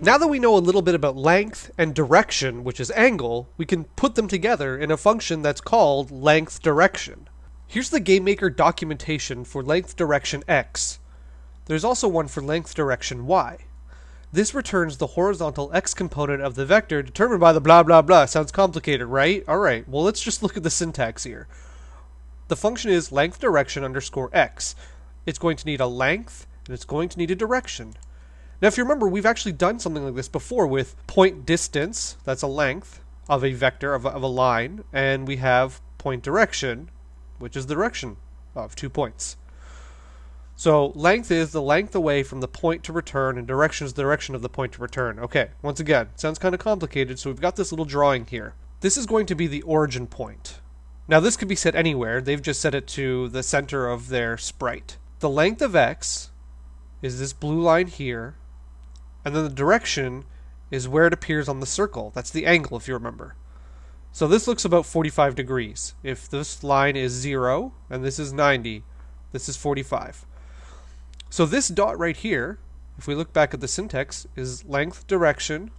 Now that we know a little bit about length and direction, which is angle, we can put them together in a function that's called length direction. Here's the GameMaker documentation for length direction x. There's also one for length direction y. This returns the horizontal x component of the vector determined by the blah blah blah. Sounds complicated, right? Alright, well let's just look at the syntax here. The function is length direction underscore x. It's going to need a length, and it's going to need a direction. Now, if you remember, we've actually done something like this before with point distance, that's a length of a vector, of a, of a line, and we have point direction, which is the direction of two points. So length is the length away from the point to return, and direction is the direction of the point to return. Okay, once again, sounds kind of complicated, so we've got this little drawing here. This is going to be the origin point. Now this could be set anywhere, they've just set it to the center of their sprite. The length of x is this blue line here, and then the direction is where it appears on the circle. That's the angle, if you remember. So this looks about 45 degrees. If this line is 0 and this is 90, this is 45. So this dot right here, if we look back at the syntax, is length direction.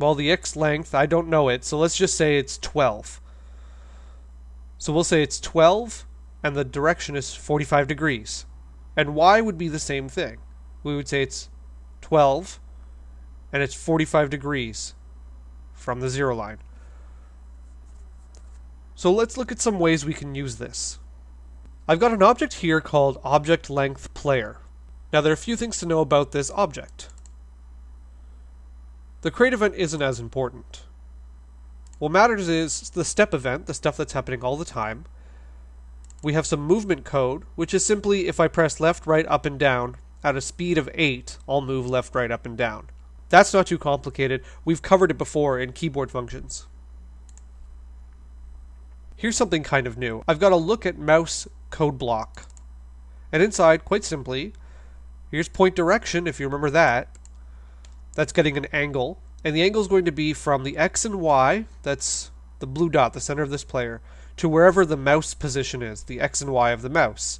Well, the x length, I don't know it, so let's just say it's 12. So we'll say it's 12 and the direction is 45 degrees. And y would be the same thing. We would say it's 12, and it's 45 degrees from the zero line. So let's look at some ways we can use this. I've got an object here called object length player. Now there are a few things to know about this object. The create event isn't as important. What matters is the step event, the stuff that's happening all the time. We have some movement code, which is simply if I press left, right, up, and down, at a speed of 8, I'll move left, right, up, and down. That's not too complicated. We've covered it before in keyboard functions. Here's something kind of new. I've got a look at mouse code block. And inside, quite simply, here's point direction, if you remember that. That's getting an angle. And the angle is going to be from the X and Y, that's the blue dot, the center of this player, to wherever the mouse position is, the X and Y of the mouse.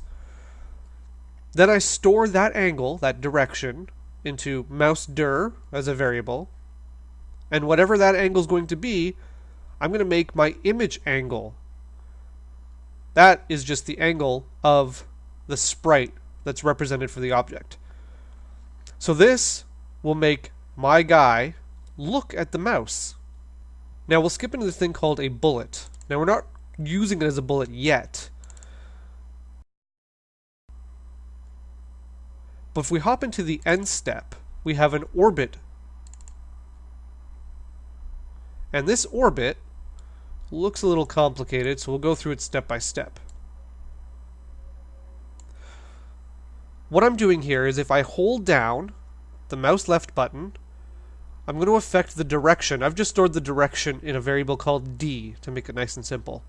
Then I store that angle, that direction, into mouse dir as a variable. And whatever that angle is going to be, I'm going to make my image angle. That is just the angle of the sprite that's represented for the object. So this will make my guy look at the mouse. Now we'll skip into this thing called a bullet. Now we're not using it as a bullet yet. But if we hop into the end step, we have an orbit. And this orbit looks a little complicated, so we'll go through it step by step. What I'm doing here is if I hold down the mouse left button, I'm going to affect the direction. I've just stored the direction in a variable called d to make it nice and simple.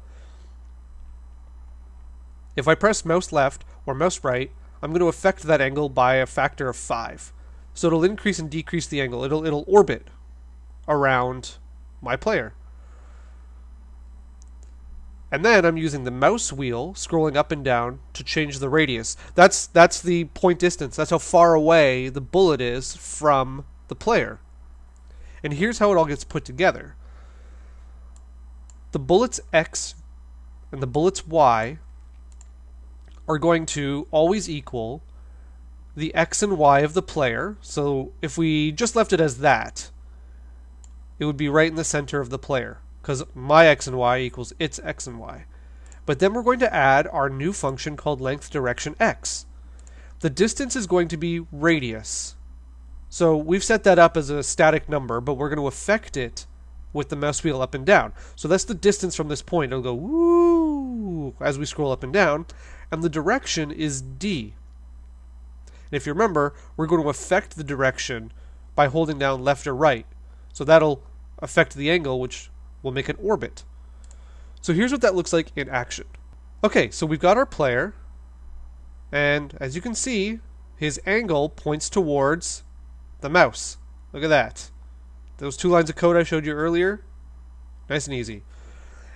If I press mouse left or mouse right, I'm going to affect that angle by a factor of 5. So it'll increase and decrease the angle. It'll, it'll orbit around my player. And then I'm using the mouse wheel, scrolling up and down, to change the radius. That's, that's the point distance. That's how far away the bullet is from the player. And here's how it all gets put together. The bullet's X and the bullet's Y are going to always equal the x and y of the player. So if we just left it as that, it would be right in the center of the player because my x and y equals its x and y. But then we're going to add our new function called length direction x. The distance is going to be radius. So we've set that up as a static number, but we're going to affect it with the mouse wheel up and down. So that's the distance from this point. It'll go woo as we scroll up and down and the direction is D. And if you remember, we're going to affect the direction by holding down left or right. So that'll affect the angle, which will make an orbit. So here's what that looks like in action. Okay, so we've got our player, and as you can see, his angle points towards the mouse. Look at that. Those two lines of code I showed you earlier, nice and easy.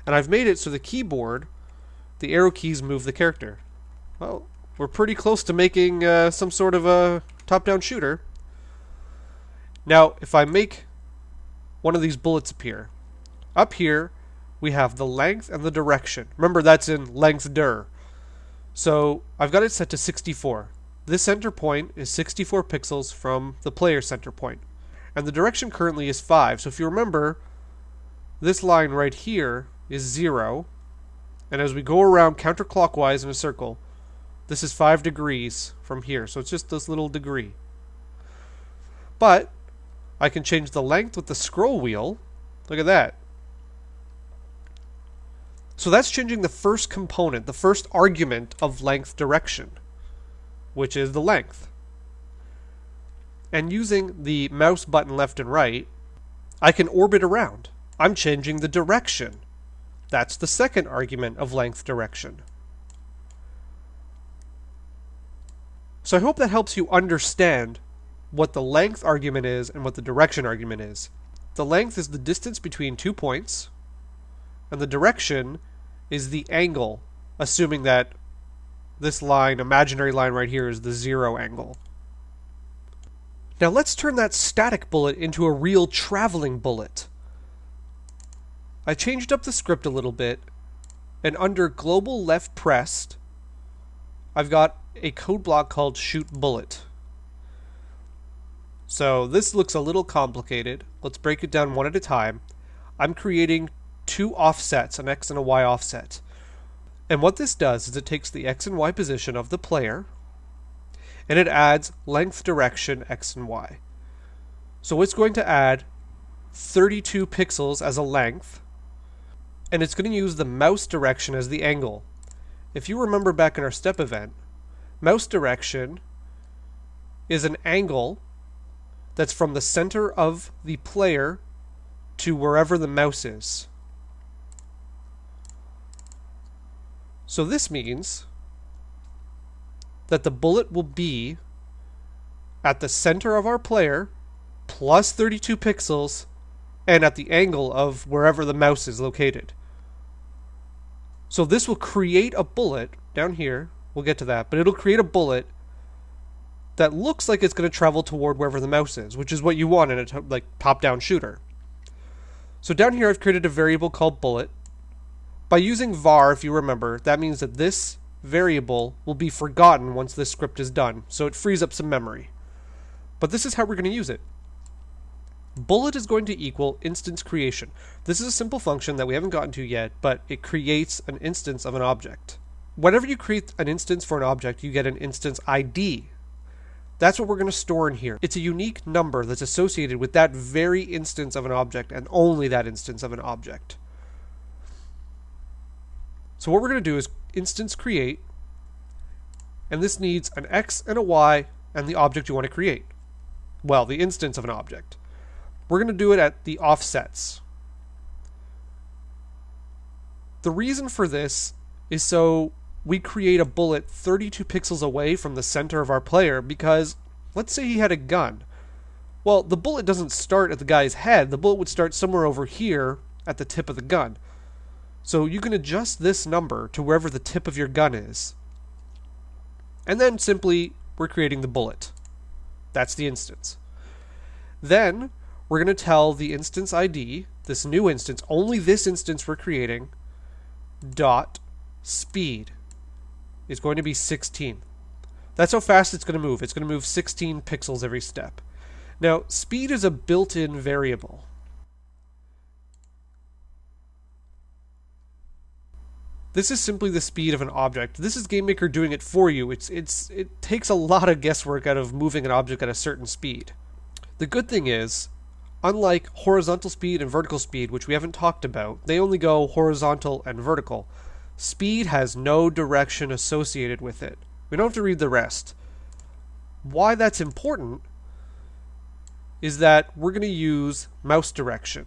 And I've made it so the keyboard the arrow keys move the character. Well, we're pretty close to making uh, some sort of a top-down shooter. Now, if I make one of these bullets appear, up here we have the length and the direction. Remember, that's in length dir. So I've got it set to 64. This center point is 64 pixels from the player center point. And the direction currently is 5. So if you remember, this line right here is 0. And as we go around counterclockwise in a circle, this is 5 degrees from here. So it's just this little degree. But I can change the length with the scroll wheel. Look at that. So that's changing the first component, the first argument of length direction, which is the length. And using the mouse button left and right, I can orbit around. I'm changing the direction. That's the second argument of length direction. So I hope that helps you understand what the length argument is and what the direction argument is. The length is the distance between two points, and the direction is the angle, assuming that this line, imaginary line right here, is the zero angle. Now let's turn that static bullet into a real traveling bullet. I changed up the script a little bit, and under global left pressed, I've got a code block called shoot bullet. So this looks a little complicated. Let's break it down one at a time. I'm creating two offsets, an x and a y offset. And what this does is it takes the x and y position of the player and it adds length direction x and y. So it's going to add 32 pixels as a length and it's going to use the mouse direction as the angle. If you remember back in our step event, mouse direction is an angle that's from the center of the player to wherever the mouse is. So this means that the bullet will be at the center of our player plus 32 pixels and at the angle of wherever the mouse is located. So this will create a bullet down here. We'll get to that, but it'll create a bullet that looks like it's going to travel toward wherever the mouse is, which is what you want in a like top-down shooter. So down here I've created a variable called bullet by using var, if you remember, that means that this variable will be forgotten once this script is done, so it frees up some memory. But this is how we're going to use it. Bullet is going to equal instance creation. This is a simple function that we haven't gotten to yet, but it creates an instance of an object. Whenever you create an instance for an object, you get an instance ID. That's what we're going to store in here. It's a unique number that's associated with that very instance of an object and only that instance of an object. So what we're going to do is instance create, and this needs an x and a y and the object you want to create. Well, the instance of an object. We're going to do it at the offsets. The reason for this is so we create a bullet 32 pixels away from the center of our player because let's say he had a gun. Well, the bullet doesn't start at the guy's head. The bullet would start somewhere over here at the tip of the gun. So you can adjust this number to wherever the tip of your gun is. And then simply, we're creating the bullet. That's the instance. Then, we're going to tell the instance ID, this new instance, only this instance we're creating, dot speed is going to be 16. That's how fast it's going to move. It's going to move 16 pixels every step. Now, speed is a built-in variable. This is simply the speed of an object. This is GameMaker doing it for you. It's it's it takes a lot of guesswork out of moving an object at a certain speed. The good thing is, unlike horizontal speed and vertical speed, which we haven't talked about, they only go horizontal and vertical. Speed has no direction associated with it. We don't have to read the rest. Why that's important is that we're going to use mouse direction.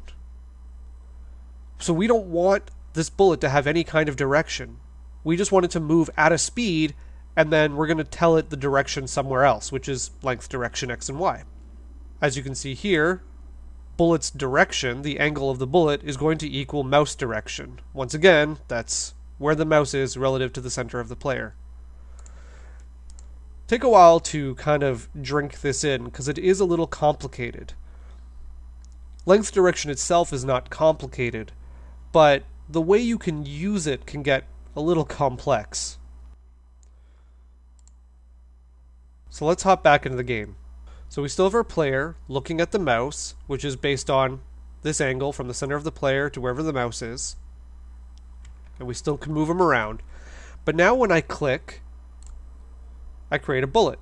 So we don't want this bullet to have any kind of direction. We just want it to move at a speed, and then we're going to tell it the direction somewhere else, which is length direction x and y. As you can see here, bullet's direction, the angle of the bullet, is going to equal mouse direction. Once again, that's where the mouse is relative to the center of the player. Take a while to kind of drink this in, because it is a little complicated. length direction itself is not complicated, but the way you can use it can get a little complex. So let's hop back into the game. So we still have our player looking at the mouse, which is based on this angle from the center of the player to wherever the mouse is. And we still can move him around. But now when I click, I create a bullet.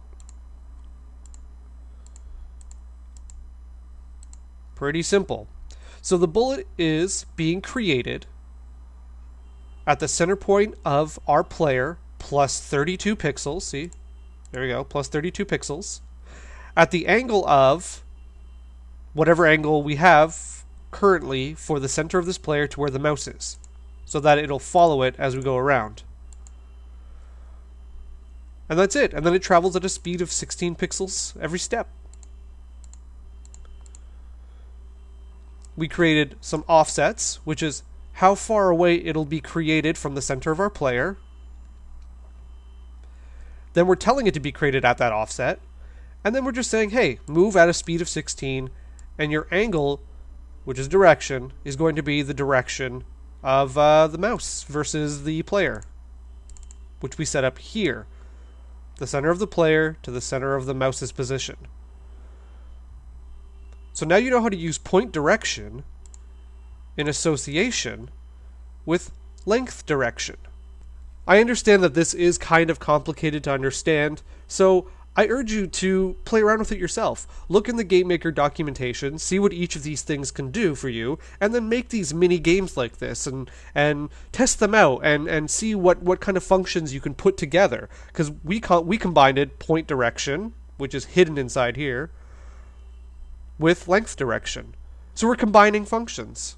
Pretty simple. So the bullet is being created at the center point of our player plus 32 pixels. See, there we go, plus 32 pixels. At the angle of whatever angle we have currently for the center of this player to where the mouse is, so that it'll follow it as we go around. And that's it. And then it travels at a speed of 16 pixels every step. We created some offsets, which is how far away it'll be created from the center of our player. Then we're telling it to be created at that offset. And then we're just saying, hey, move at a speed of 16, and your angle, which is direction, is going to be the direction of uh, the mouse versus the player, which we set up here. The center of the player to the center of the mouse's position. So now you know how to use point direction in association with length direction. I understand that this is kind of complicated to understand, so I urge you to play around with it yourself. Look in the GameMaker documentation, see what each of these things can do for you, and then make these mini games like this and and test them out and and see what what kind of functions you can put together. Because we we combined it point direction, which is hidden inside here, with length direction. So we're combining functions.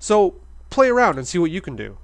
So play around and see what you can do.